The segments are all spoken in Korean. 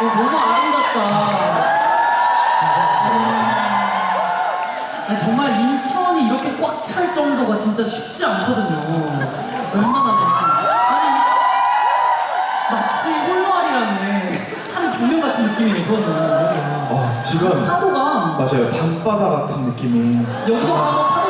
어, 너무 아름답다. 아니, 정말 인천이 이렇게 꽉 찰 정도가 진짜 쉽지 않거든요. 얼마나 아니 마치 홀로아리라는 한 장면 같은 느낌이에요. 저는 어, 지금 파도가 맞아요. 밤바다 같은 느낌이. 여기서 한번 파도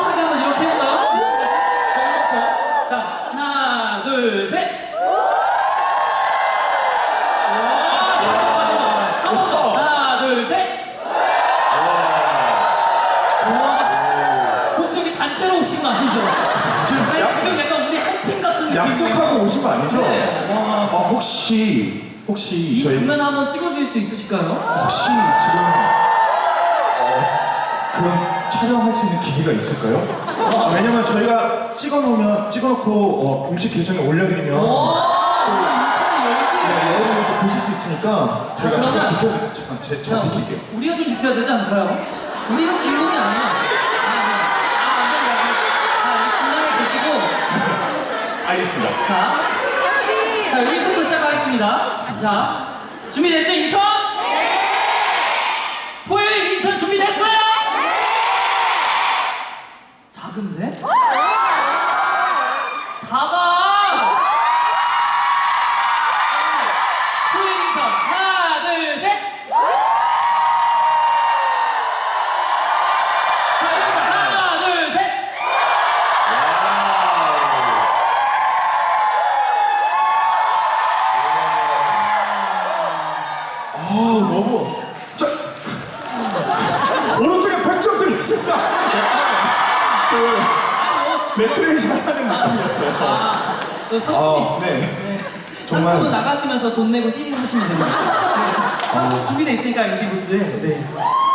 약속하고 오신 거 아니죠? 네. 와. 어, 혹시 혹시 이 저희 장면 한번 찍어줄 수 있으실까요? 혹시 지금 어, 그런 촬영할 수 있는 기회가 있을까요? 아, 왜냐면 저희가 찍어놓으면 찍어놓고 어, 공식 계정에 올려드리면. 네, 여러분들도 보실 수 있으니까 자, 잠깐 그러면- 비켜 잠깐 제, 자, 제가 비킬게요. 우리가 좀 비켜야 되지 않을까요? 우리가 주인공이 아니야. 알겠습니다. 자, 자, 여기서부터 시작하겠습니다. 자, 준비됐죠, 인천? 네! 네! 작은데? 작아! 너무 자 오른쪽에 100점 드리겠습니다. 그 레크레이션 하는 느낌이었어요. 상품이 아, 네. 정말 상품은 나가시면서 돈 내고 CD 하시면 됩니다. 네. 상품 준비돼 있으니까 여기 부스에. 네.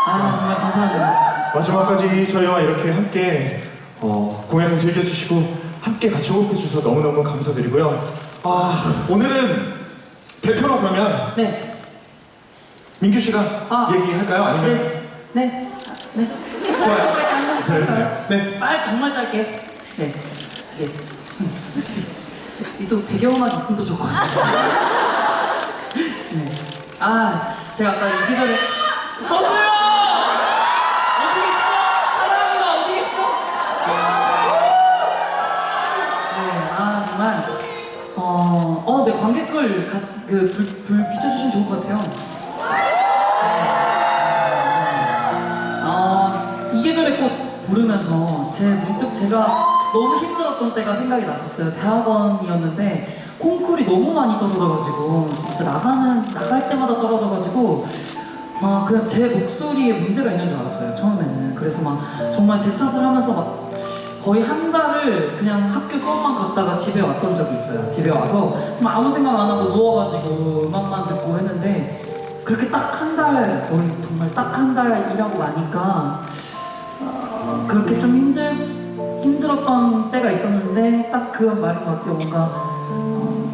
아 정말 감사합니다. 마지막까지 저희와 이렇게 함께 어, 공연을 즐겨주시고 함께 같이 호흡해 주셔서 너무너무 감사드리고요. 아 오늘은 대표로 그러면 네. 민규 씨가 아. 얘기할까요? 아니면 네. 네. 네. 좋아요. 짧게 한번 잘해주세요. 네. 빨 정말 짧게. 네. 네. 이또 배경음악 있으면 또 좋거든요. 네. 아 제가 아까 이 계절에 저도요. 어디 계시죠? 사랑합니다. 어디 계시죠? 네, 아 정말 어, 어, 네 관객석을 가, 그 불, 불 비춰주시면 좋을 것 같아요. 이 계절의 꽃 부르면서 제 문득 제가 너무 힘들었던 때가 생각이 났었어요. 대학원이었는데 콩쿨이 너무 많이 떨어져가지고 진짜 나가는 나갈 때마다 떨어져가지고 아 그냥 제 목소리에 문제가 있는 줄 알았어요 처음에는. 그래서 막 정말 제 탓을 하면서 막 거의 한 달을 그냥 학교 수업만 갔다가 집에 왔던 적이 있어요. 집에 와서 아무 생각 안 하고 누워가지고 음악만 듣고 했는데 그렇게 딱 한 달, 거의 정말 딱 한 달 일하고 나니까 어, 그렇게 좀 힘들, 힘들었던 때가 있었는데 딱그 말인 것 같아요. 뭔가 어,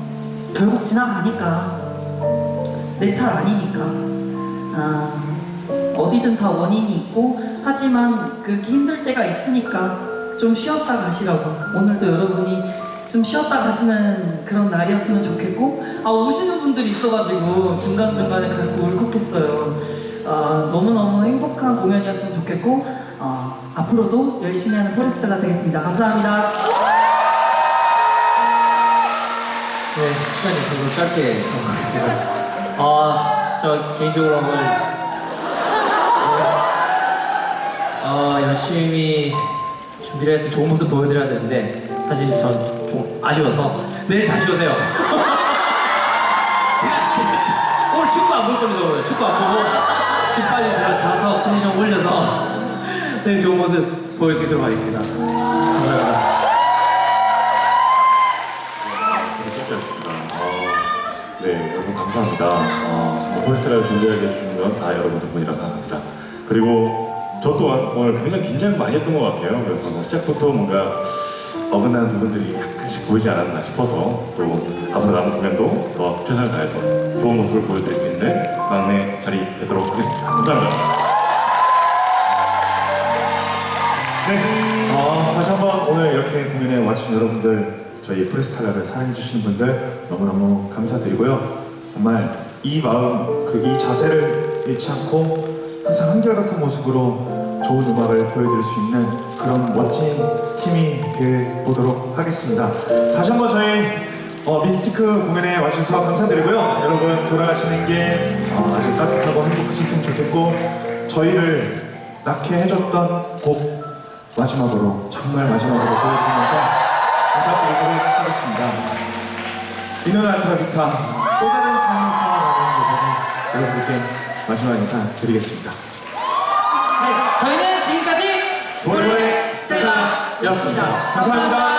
결국 지나가니까 내탓 아니니까. 아, 어디든 다 원인이 있고 하지만 그렇게 힘들 때가 있으니까 좀 쉬었다 가시라고. 오늘도 여러분이 좀 쉬었다 가시는 그런 날이었으면 좋겠고 아 오시는 분들이 있어가지고 중간중간에 가끔 울컥했어요. 아, 너무너무 행복한 공연이었으면 좋겠고 어, 앞으로도 열심히 하는 포레스타가 되겠습니다 감사합니다 네, 시간이 없어서 짧게 넘어가겠습니다. 아, 저 개인적으로 오늘 어, 열심히 준비를 해서 좋은 모습 보여드려야 되는데 사실 전 좀 아쉬워서 내일 다시 오세요. 오늘 축구 안 볼 겁니다, 오늘. 축구 안 보고 집 빨리 들어 자서 컨디션 올려서 내일 좋은 모습 보여드리도록 하겠습니다. 감사합니다. 어, 네, 여러분 감사합니다. 어, 정말 폴스트라를 준비하게 해주신 건 다 여러분 덕분이라 생각합니다. 그리고 저 또한 오늘 굉장히 긴장을 많이 했던 것 같아요. 그래서 뭐 시작부터 뭔가 어긋나는 부분들이 약간씩 보이지 않았나 싶어서 또 앞으로 남은 공연도 더 최선을 다해서 좋은 모습을 보여드릴 수 있는 막내 자리 되도록 하겠습니다. 감사합니다. 오늘 이렇게 공연에 와주신 여러분들 저희 프레스탈라를 사랑해주시는 분들 너무너무 감사드리고요. 정말 이 마음, 그이 자세를 잃지 않고 항상 한결같은 모습으로 좋은 음악을 보여드릴 수 있는 그런 멋진 팀이 돼 보도록 하겠습니다. 다시 한번 저희 어, 미스티크 공연에 와주셔서 감사드리고요. 여러분 돌아가시는 게 어, 아주 따뜻하고 행복하셨으면 좋겠고 저희를 낳게 해줬던 곡 마지막으로 정말 마지막으로 보여드리면서 인사드리도록 하겠습니다. 이누나 트라비타 또 다른 살아가는 부분을 여러분들께 마지막 인사 드리겠습니다. 네, 저희는 지금까지 볼로의 스텔라였습니다. 감사합니다.